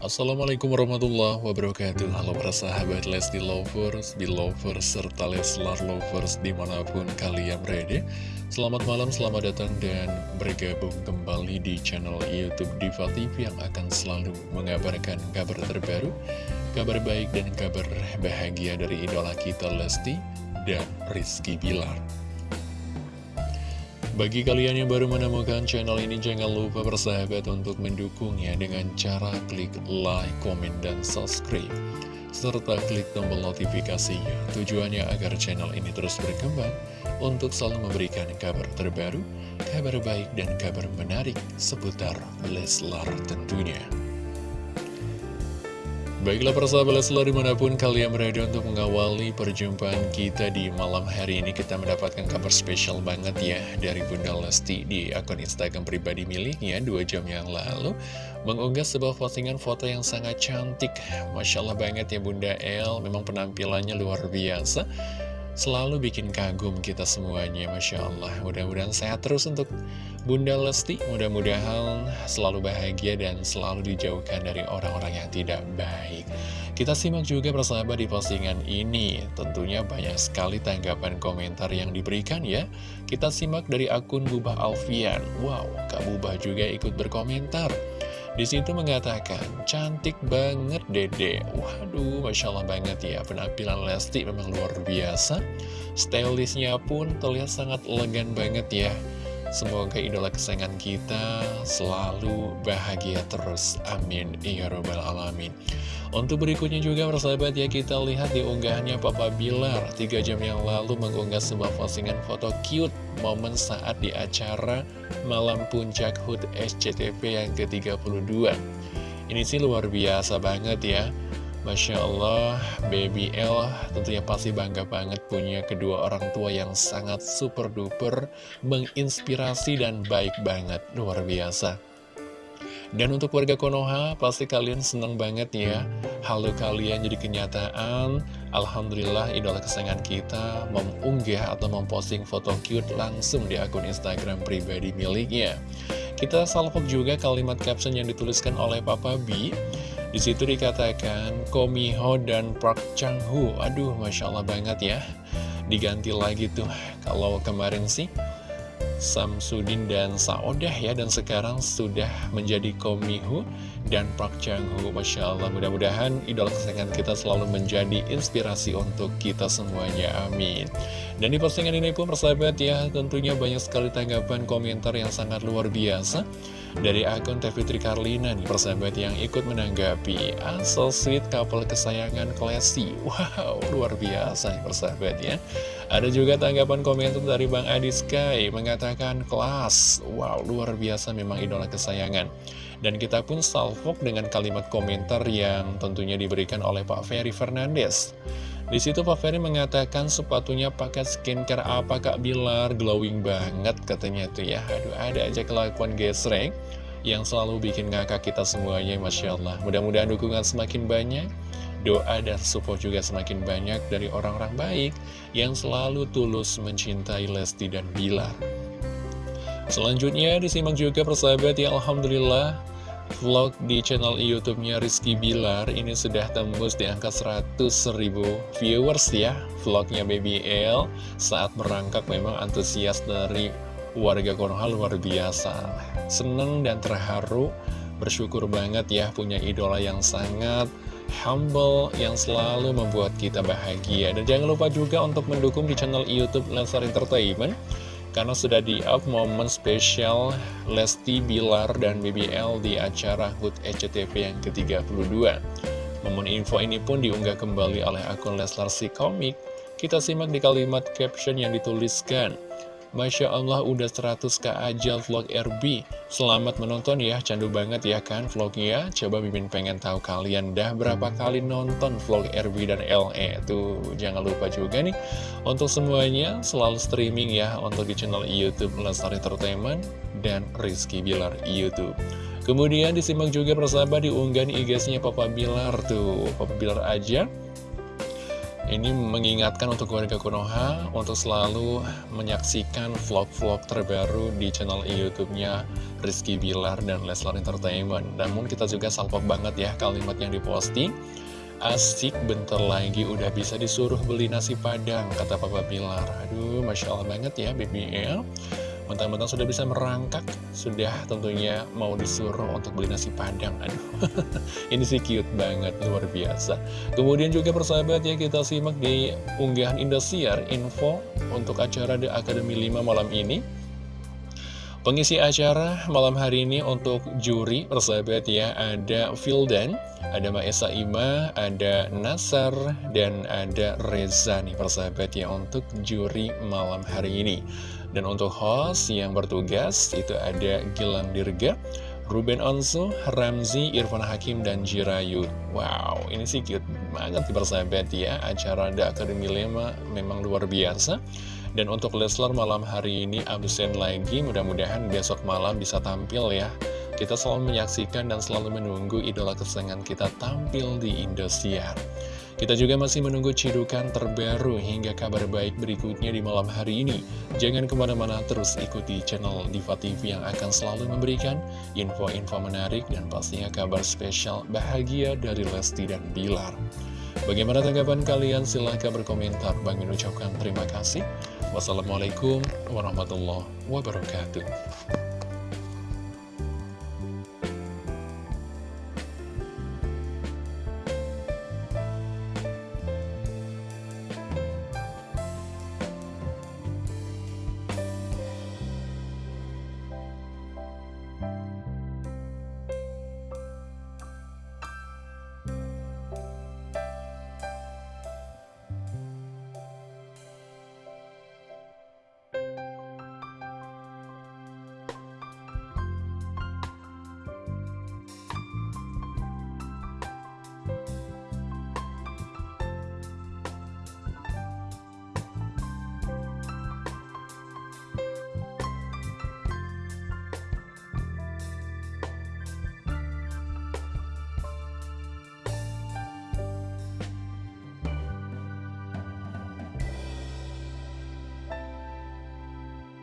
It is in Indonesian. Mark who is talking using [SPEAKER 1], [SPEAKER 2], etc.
[SPEAKER 1] Assalamualaikum warahmatullahi wabarakatuh. Halo para sahabat Lesti Lovers, Belovers, serta Leslar Lovers di mana pun kalian berada. Selamat malam, selamat datang dan bergabung kembali di channel Youtube Diva TV Yang akan selalu mengabarkan kabar terbaru Kabar baik dan kabar bahagia dari idola kita Lesti dan Rizky Bilar bagi kalian yang baru menemukan channel ini, jangan lupa bersahabat untuk mendukungnya dengan cara klik like, komen, dan subscribe. Serta klik tombol notifikasinya, tujuannya agar channel ini terus berkembang untuk selalu memberikan kabar terbaru, kabar baik, dan kabar menarik seputar Leslar tentunya. Baiklah persahabat Leslar di mana pun kalian berada untuk mengawali perjumpaan kita di malam hari ini Kita mendapatkan kabar spesial banget ya dari Bunda Lesti di akun Instagram pribadi miliknya dua jam yang lalu Mengunggah sebuah postingan foto yang sangat cantik Masya Allah banget ya Bunda El, memang penampilannya luar biasa Selalu bikin kagum kita semuanya, Masya Allah. Mudah-mudahan sehat terus untuk Bunda Lesti. Mudah-mudahan selalu bahagia dan selalu dijauhkan dari orang-orang yang tidak baik. Kita simak juga persahabat di postingan ini. Tentunya banyak sekali tanggapan komentar yang diberikan ya. Kita simak dari akun Bubah Alfian. Wow, Kak Bubah juga ikut berkomentar. Di situ mengatakan, cantik banget dede. Waduh, Masya Allah banget ya. Penampilan Lesti memang luar biasa. Stylishnya pun terlihat sangat elegan banget ya. Semoga idola kesayangan kita selalu bahagia terus. Amin. Ya Robbal Alamin. Untuk berikutnya juga persahabat ya kita lihat di unggahannya Papa Bilar. 3 jam yang lalu mengunggah sebuah postingan foto cute momen saat di acara Malam Puncak HUT SCTV yang ke-32 Ini sih luar biasa banget ya. Masya Allah, Baby L tentunya pasti bangga banget punya kedua orang tua yang sangat super duper menginspirasi dan baik banget, luar biasa. Dan untuk warga Konoha, pasti kalian senang banget ya. Halo kalian jadi kenyataan. Alhamdulillah idola kesayangan kita mengunggah atau memposting foto cute langsung di akun Instagram pribadi miliknya. Kita salvok juga kalimat caption yang dituliskan oleh Papa B. Di situ dikatakan Komiho dan Park Chang. Aduh, masya Allah banget ya. Diganti lagi tuh. Kalau kemarin sih Samsudin dan Saodah ya. Dan sekarang sudah menjadi Komihu dan Park Chang-ho Masya Allah. Mudah-mudahan idola kesayangan kita selalu menjadi inspirasi untuk kita semuanya. Amin. Dan di postingan ini pun persahabat ya tentunya banyak sekali tanggapan komentar yang sangat luar biasa dari akun TV Tri Karlina nih persahabat yang ikut menanggapi ah, so sweet couple kesayangan Klesi wow luar biasa persahabat ya. Ada juga tanggapan komentar dari Bang Adi Sky mengatakan kelas wow luar biasa memang idola kesayangan dan kita pun salvok dengan kalimat komentar yang tentunya diberikan oleh Pak Ferry Fernandes di situ Pak Ferry mengatakan sepatunya pakai skincare apa Kak Bilar, glowing banget katanya tuh ya. Aduh ada aja kelakuan gesrek yang selalu bikin ngakak kita semuanya Masya Allah. Mudah-mudahan dukungan semakin banyak, doa dan support juga semakin banyak dari orang-orang baik yang selalu tulus mencintai Lesti dan Bilar. Selanjutnya disimak juga persahabat ya Alhamdulillah vlog di channel YouTube-nya Rizky Bilar ini sudah tembus di angka 100 ribu viewers ya vlognya Baby L. Saat merangkak memang antusias dari warga Konoha luar biasa. Seneng dan terharu bersyukur banget ya punya idola yang sangat humble yang selalu membuat kita bahagia. Dan jangan lupa juga untuk mendukung di channel YouTube Lensar Entertainment karena sudah di-up momen spesial Lesti Bilar dan BBL di acara HUT SCTV yang ke-32. Momen info ini pun diunggah kembali oleh akun Leslar si komik. Kita simak di kalimat caption yang dituliskan. Masya Allah udah 100k aja vlog RB Selamat menonton ya, candu banget ya kan vlognya Coba Mimin pengen tahu kalian dah berapa kali nonton vlog RB dan LE Tuh jangan lupa juga nih Untuk semuanya selalu streaming ya Untuk di channel Youtube Lestari Entertainment dan Rizky Bilar Youtube. Kemudian disimak juga persahabat di IG-nya Papa Bilar. Tuh Papa Bilar aja Ini mengingatkan untuk warga Konoha untuk selalu menyaksikan vlog-vlog terbaru di channel YouTube-nya Rizky Bilar dan Leslar Entertainment. Namun kita juga salpok banget ya kalimat yang diposting. Asik bentar lagi udah bisa disuruh beli nasi padang, kata Papa Bilar. Aduh, Masya Allah banget ya BBL. Mentang-mentang sudah bisa merangkak, sudah tentunya mau disuruh untuk beli nasi padang. Aduh, ini sih cute banget, luar biasa. Kemudian juga persahabat ya, kita simak di unggahan Indosiar info untuk acara The Academy 5 malam ini. Pengisi acara malam hari ini untuk juri persahabat ya ada Fildan, ada Maesa Ima, ada Nasar, dan ada Reza nih persahabat ya untuk juri malam hari ini. Dan untuk host yang bertugas itu ada Gilang Dirga, Ruben Onsu, Ramzi, Irfan Hakim, dan Jirayu. Wow, ini sih cute banget di persahabat ya. Acara The Academy 5 memang luar biasa. Dan untuk Leslar malam hari ini absen lagi, mudah-mudahan besok malam bisa tampil ya. Kita selalu menyaksikan dan selalu menunggu idola kesenangan kita tampil di Indosiar. Kita juga masih menunggu cidukan terbaru hingga kabar baik berikutnya di malam hari ini. Jangan ke mana-mana terus ikuti channel Diva TV yang akan selalu memberikan info-info menarik dan pastinya kabar spesial bahagia dari Lesti dan Bilar. Bagaimana tanggapan kalian? Silahkan berkomentar. Bang ucapkan terima kasih. Wassalamualaikum warahmatullahi wabarakatuh.